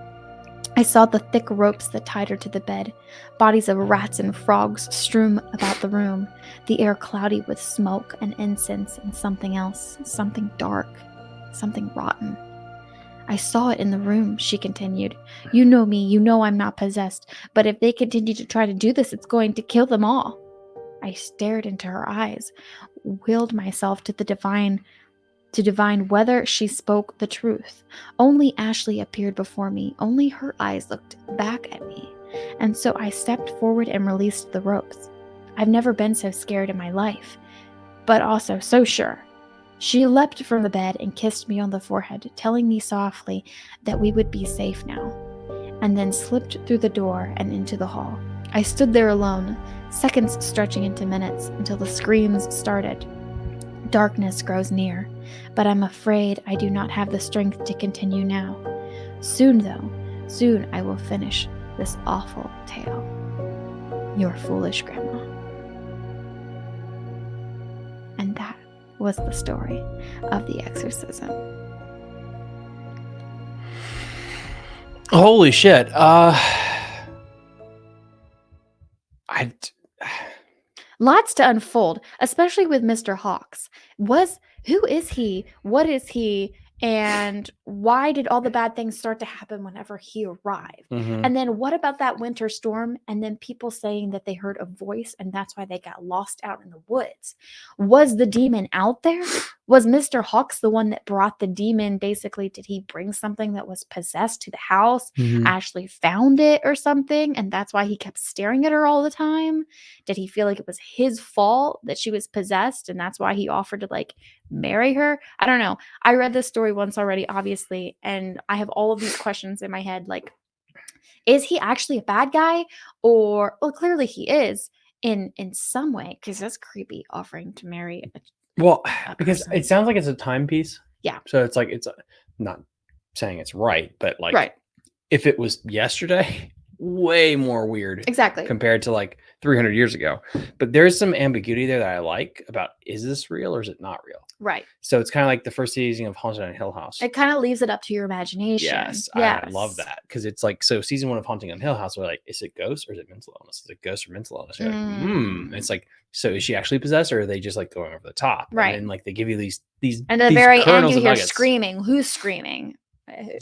I saw the thick ropes that tied her to the bed, bodies of rats and frogs strewn about the room, the air cloudy with smoke and incense and something else, something dark, something rotten. I saw it in the room, she continued. You know me, you know I'm not possessed, but if they continue to try to do this, it's going to kill them all. I stared into her eyes, willed myself to the divine to divine whether she spoke the truth. Only Ashley appeared before me, only her eyes looked back at me, and so I stepped forward and released the ropes. I've never been so scared in my life, but also so sure. She leapt from the bed and kissed me on the forehead, telling me softly that we would be safe now, and then slipped through the door and into the hall. I stood there alone, seconds stretching into minutes until the screams started. Darkness grows near, but I'm afraid I do not have the strength to continue now. Soon, though, soon I will finish this awful tale. Your foolish grandma. And that was the story of the exorcism. Holy shit. Uh I Lots to unfold, especially with Mr. Hawks. Was who is he? What is he? And why did all the bad things start to happen whenever he arrived? Mhm. And then what about that winter storm? And then people saying that they heard a voice and that's why they got lost out in the woods. Was the demon out there? Was Mr. Hawks the one that brought the demon? Basically, did he bring something that was possessed to the house? Mhm. Ashley found it or something, and that's why he kept staring at her all the time? Did he feel like it was his fault that she was possessed and that's why he offered to like marry her? I don't know. I read this story once already, obviously, and I have all of these questions in my head like, is he actually a bad guy? Or, well, clearly he is in in some way because that's creepy offering to marry a Well, because person. it sounds like it's a timepiece. Yeah. So it's like it's a, not saying it's right, but like right if it was yesterday, way more weird exactly compared to like 300 years ago. But there's some ambiguity there that I like about is this real or is it not real? right So it's kind of like the first season of Haunted on Hill House. it kind of leaves it up to your imagination Yes, I love that because it's like so. Season one of Haunting on Hill House, we're like, is it ghost or is it mental illness? Is it ghost or mental illness? You're like, hmm. It's like, so is she actually possessed or are they just like going over the top? Right. And then like they give you these these and at the these very end you hear nuggets. screaming who's screaming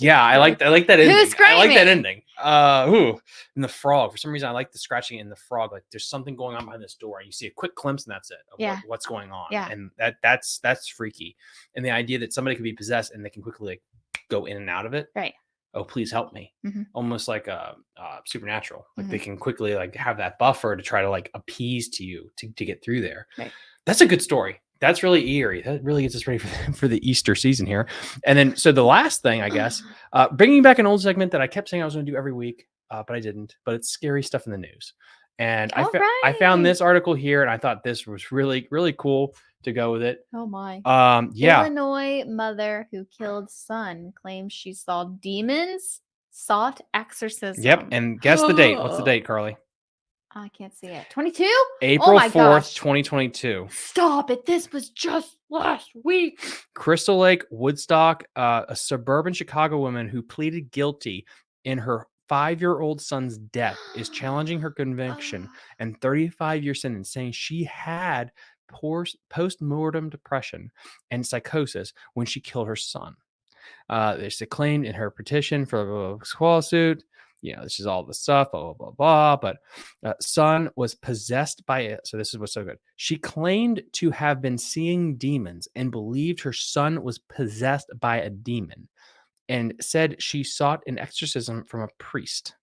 Yeah, I like I like that Who's ending. I like that ending. Uh, ooh, and the frog. For some reason, I like the scratching in the frog. Like there's something going on behind this door, and you see a quick glimpse, and that's it. Of Yeah. what, what's going on? Yeah. and that that's that's freaky. And the idea that somebody could be possessed and they can quickly like go in and out of it. Right. Oh, please help me. Mhm. Almost like a uh, supernatural. Like Mm-hmm. they can quickly like have that buffer to try to like appease to you to, to get through there. Right. That's a good story. That's really eerie. That really gets us ready for the, for the Easter season here. And then, so the last thing, I guess, uh, bringing back an old segment that I kept saying I was going to do every week, uh, but I didn't. But it's scary stuff in the news, and I, fa- I found this article here, and I thought this was really really cool to go with it. oh my Um, yeah, illinois mother who killed son claims she saw demons sought exorcism yep. And guess the date. What's the date, Carly? I can't see it 22 April my fourth, gosh. twenty twenty two. stop it this was just last week Crystal Lake, Woodstock, uh, a suburban Chicago woman who pleaded guilty in her five year old son's death is challenging her conviction and 35 year sentence, saying she had post mortem depression and psychosis when she killed her son. Uh, it's claimed in her petition for a squall suit. You know, this is all the stuff, blah, blah, blah, blah. But uh, son was possessed by it. So this is what's so good. She claimed to have been seeing demons and believed her son was possessed by a demon and said she sought an exorcism from a priest.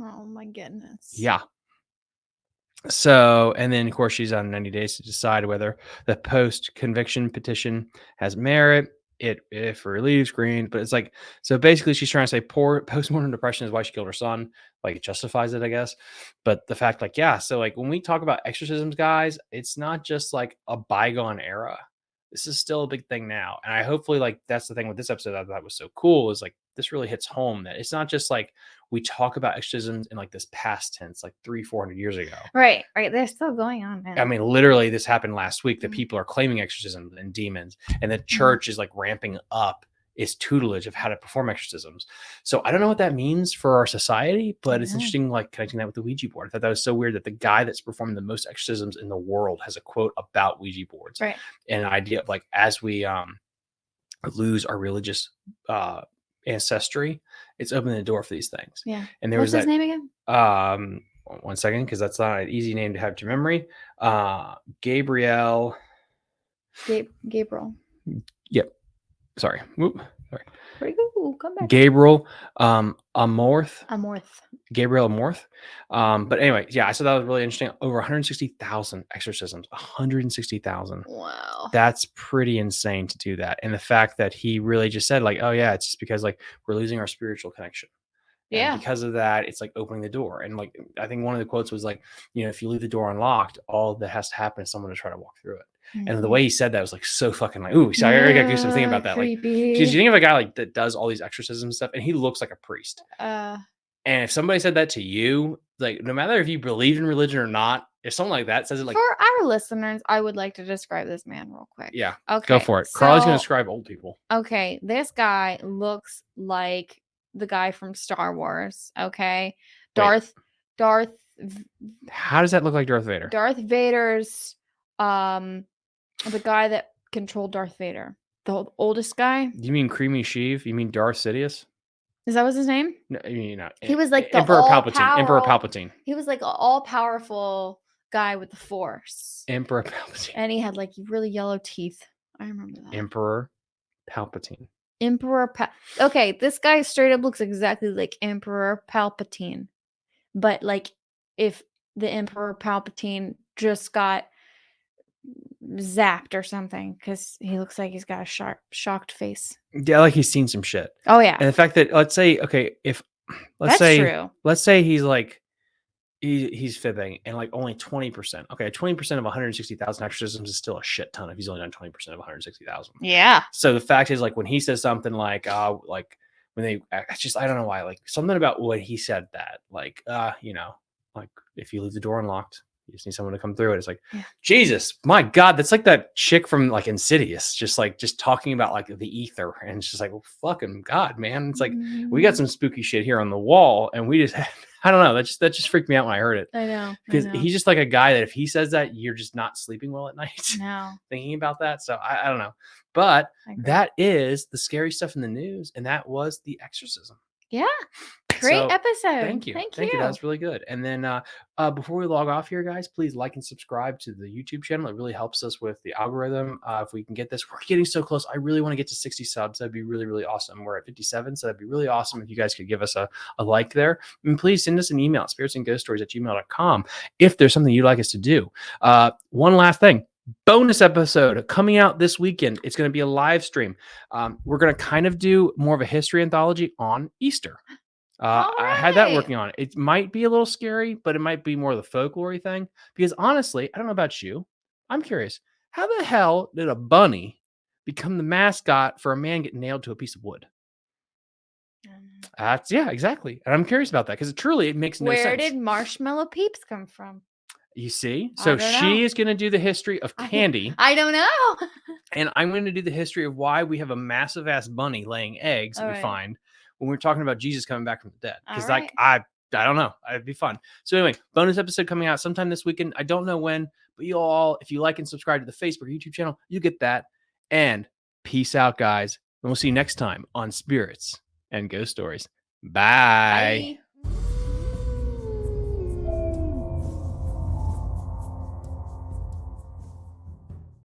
oh my goodness Yeah. So, and then of course she's on 90 days to decide whether the post conviction petition has merit. It if relieves green, but it's like so basically she's trying to say poor postmortem depression is why she killed her son. Like it justifies it, I guess. But the fact, like, yeah, so like when we talk about exorcisms, guys, it's not just like a bygone era. This is still a big thing now. And I hopefully like that's the thing with this episode that I thought was so cool is like this really hits home that it's not just like we talk about exorcisms in like this past tense, like three, four hundred years ago. right right they're still going on man I mean, literally, this happened last week that Mhm. people are claiming exorcisms and demons, and Mm-hmm. the church is like ramping up its tutelage of how to perform exorcisms. So I don't know what that means for our society, but it's Yeah. interesting, like connecting that with the Ouija board. I thought that was so weird that the guy that's performing the most exorcisms in the world has a quote about Ouija boards Right. and an idea of like as we um lose our religious uh ancestry, it's opening the door for these things. yeah. And there what's was his that name again? um one second because that's not an easy name to have to memory. Uh gabriel Gabe, gabriel. Yep. sorry. Whoop, he go come back gabriel um amorth. Amorth. Gabriel amorth. Um but anyway yeah i thought that was really interesting. Over 160000 exorcisms. 160000 wow. That's pretty insane to do that. And the fact that he really just said like oh yeah it's just because like we're losing our spiritual connection. And yeah. because of that, it's like opening the door. And like I think one of the quotes was like, you know, if you leave the door unlocked, all that has to happen is someone to try to walk through it. And the Mhm. way he said that was like so fucking like, ooh, so I already got goosebumps thinking Yeah, about that. Like, creepy. because you think of a guy like that does all these exorcism stuff, and he looks like a priest. uh And if somebody said that to you, like no matter if you believe in religion or not, if someone like that says it, like, for our listeners i would like to describe this man real quick yeah, okay go for it. Carly's gonna describe old people. okay, this guy looks like the guy from Star Wars. Okay, Darth, Darth, How does that look like Darth Vader? Darth Vader's, um, the guy that controlled Darth Vader? The oldest guy? You mean Creamy Sheev? You mean Darth Sidious? Is that was his name? No, you know, uh, He E- was like the Emperor Palpatine. Emperor Palpatine. He was like an all powerful guy with the Force, Emperor Palpatine. and he had like really yellow teeth. I remember that. Emperor Palpatine. Emperor pa- Okay, this guy straight up looks exactly like Emperor Palpatine. But like if the Emperor Palpatine just got zapped or something cuz he looks like he's got a sharp shocked face. Yeah, like he's seen some shit. Oh yeah. And the fact that let's say, okay, if let's That's say true. let's say he's like he, he's fibbing and like only 20%. Okay, 20% of 160,000 exorcisms is still a shit ton if he's only done 20% of 160,000. Yeah. So the fact is like when he says something like uh like when they I I just I don't know why like something about what he said that like uh you know like if you leave the door unlocked you just need someone to come through it. It's like Yeah. Jesus, my God, that's like that chick from like Insidious, just like just talking about like the ether, and it's just like well, fucking God, man. It's like we got Mhm. some spooky shit here on the wall, and we just I don't know. That just that just freaked me out when I heard it I know. Because he's just like a guy that if he says that, you're just not sleeping well at night no. thinking about that. So I, I don't know, but that is the scary stuff in the news, and that was the exorcism. Yeah. Great So, episode. Thank you, Thank, you. you. That was really good. And then uh, uh, before we log off here, guys, please like and subscribe to the YouTube channel. It really helps us with the algorithm. Uh, if we can get this, we're getting so close. I really want to get to 60 subs. That'd be really, really awesome. We're at 57, so that'd be really awesome if you guys could give us a, a like there. And please send us an email at spiritsandghoststories at gmail.com if there's something you'd like us to do. Uh, one last thing bonus episode coming out this weekend. It's going to be a live stream. Um, we're going to kind of do more of a history anthology on Easter. Uh, I had that working on it. It might be a little scary, but it might be more of the folklore thing. Because honestly, I don't know about you. I'm curious. How the hell did a bunny become the mascot for a man getting nailed to a piece of wood? Um, That's yeah, exactly. And I'm curious about that because truly it makes no Where sense. Where did marshmallow peeps come from? you see? So she know. is going to do the history of candy. I don't know. and I'm going to do the history of why we have a massive ass bunny laying eggs that we Alright. find when we're talking about Jesus coming back from the dead. Because Alright. like I I don't know, it'd be fun. So anyway, bonus episode coming out sometime this weekend. I don't know when, but you all, if you like and subscribe to the Facebook or YouTube channel, you get that. And peace out, guys. And we'll see you next time on Spirits and Ghost Stories. Bye. Bye.